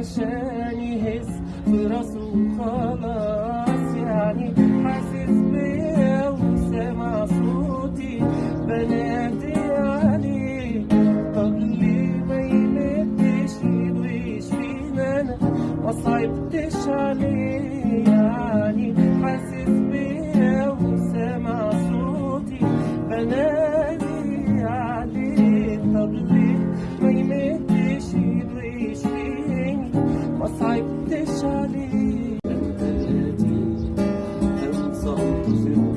عشان يهز في راسه خلاص يعني حاسس بيا وسامع صوتي. بنادي يعني عليه طب ليه ما يمدش ايده يشفينا أنا ما صعبتش عليه. ما عليك عليه انت جديد هم صمت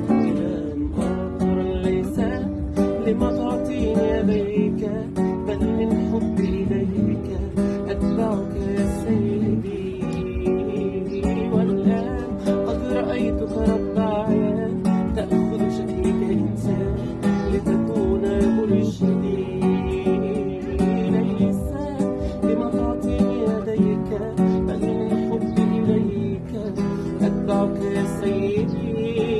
كلام ليس لما تعطيني يديك بل من حبي لك Savior.